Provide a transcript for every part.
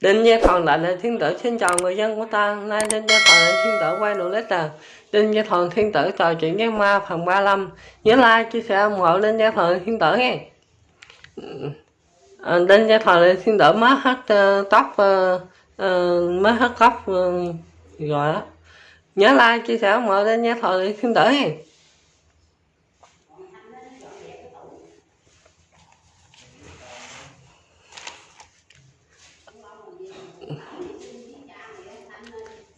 Đinh Gia Thuần lại là thiên tử xin chào người dân của ta nay Đinh Gia Thuần là thiên tử quay đồ à Đinh Gia Thuần thiên tử trò chuyện với ma phần 35 nhớ like chia sẻ ủng hộ Đinh Gia Thuần thiên tử nghe. Ừ. À, Đinh Gia Thuần là thiên tử mới hết uh, ờ, tóc ờ, ờ, uh, uh, Mới hết tóc uh, rồi đó. Nhớ like chia sẻ ủng hộ Đinh Gia Thuần thiên tử nghe.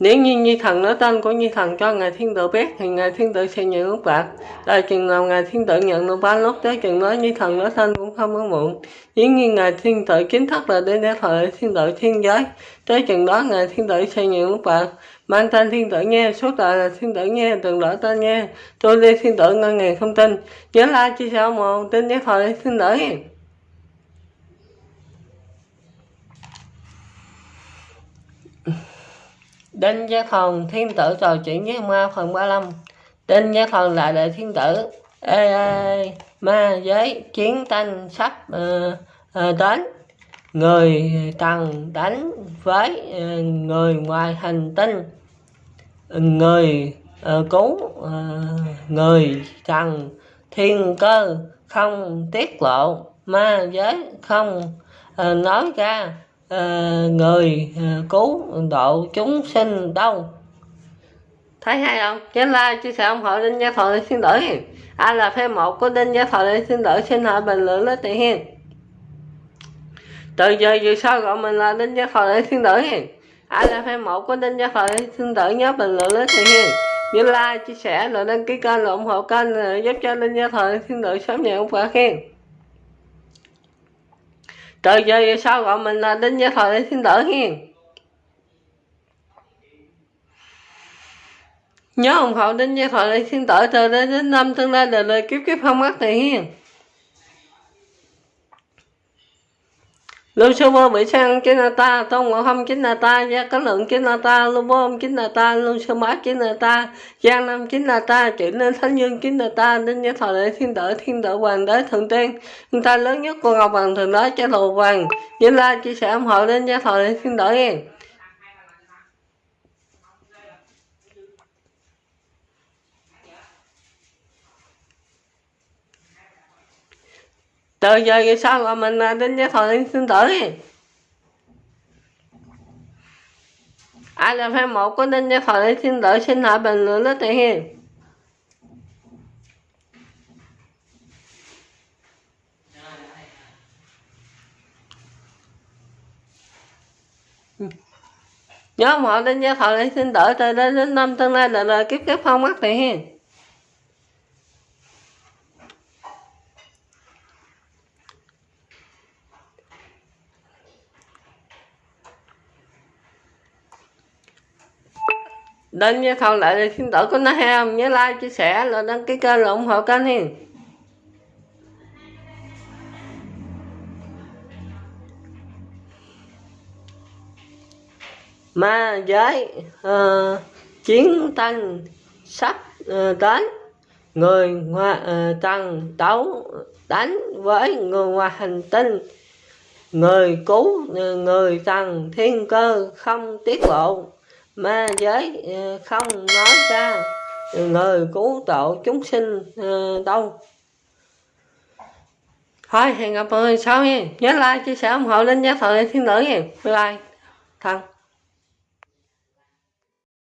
Nếu như Nhi Thần nói tên của Nhi Thần cho Ngài Thiên Tử biết thì Ngài Thiên Tử sẽ nhận lúc bạc. Tại chừng nào Ngài Thiên Tử nhận được ba lúc tới chừng đó Nhi Thần nói tên cũng không có muộn. Nếu như Ngài Thiên Tử chính thức là đến để thời Thiên Tử Thiên Giới. Tới chừng đó Ngài Thiên Tử sẽ nhận lúc bạc. Mang tên Thiên Tử nghe, suốt đời là Thiên Tử nghe, từng đổi tên nghe. Tôi đi Thiên Tử ngân ngàn không tin. Nhớ like chia sẻ một tin để thời Thiên Tử. Đinh Gia Thần Thiên Tử trò chuyện với ma phần 35 Đinh Gia Thần là đệ thiên tử ê, ê, ma giới chiến tranh sắp uh, uh, đến. Người tần đánh với uh, người ngoài hành tinh. Người uh, cứu uh, người tần thiên cơ không tiết lộ. Ma giới không uh, nói ra. Ờ, người ờ, cứu độ chúng sinh đâu thấy hay không? Nhớ like chia sẻ ủng hộ đinh gia thọ để xin đổi ai là fan một của đinh gia thọ để xin lỗi xin hỏi bình luận lấy tiền hiền. Từ giờ về sau gọi mình là đinh gia thọ để xin lỗi hiền. Ai là fan một của đinh gia thọ để xin lỗi nhớ bình luận lấy tiền hiền. Nhớ like, chia sẻ, rồi đăng ký kênh rồi ủng hộ kênh giúp cho đinh gia thọ để xin lỗi sớm nhận quả khen trời giờ sao gọi mình là đinh gia thời để xin đỡ hiền nhớ ông hậu đinh gia thời để xin đỡ từ đến năm tương lai đời đời kiếp kiếp không mất thì hiền Lưu sơ vô bị sang chính là ta, tôn ngộ không chính là ta, gia có lượng chính là ta, lưu bố ông chính là ta, lưu sơ mã chính là ta, giang nam chính là ta, chuyển lên thánh dương chính là ta, đến nhớ thọ lễ thiên tử, thiên tử hoàng đế thượng tiên, người ta lớn nhất của ngọc hoàng thượng đế cha thù hoàng, như la chia sẻ ủng hộ đến nhớ thọ lễ thiên tử nghe. Từ giờ về sau mà mình à, đến với thời sinh tử? Ai là fan một của đinh gia thời sinh tử? Xin hỏi bình luận đó thì hiền. Nhớ họ đinh gia thời sinh tử, từ đây đến năm tương lai là đời kiếp kiếp không mất thì hiền. Đến với thầu lại thì xin tổ có nói không nhớ like chia sẻ là đăng ký kênh là ủng hộ kênh hiền. Ma giới uh, chiến tranh sắp uh, đến. Người ngoài uh, ờ, tăng đấu đánh với người ngoài hành tinh. Người cứu người tăng thiên cơ không tiết lộ ma giới ờ, không nói ra người cứu độ chúng sinh ờ, đâu. Thôi, hẹn gặp mọi người sau nha. Nhớ like, chia sẻ ủng hộ, lên giá thời thiên nữ nha. Bye bye. Thân.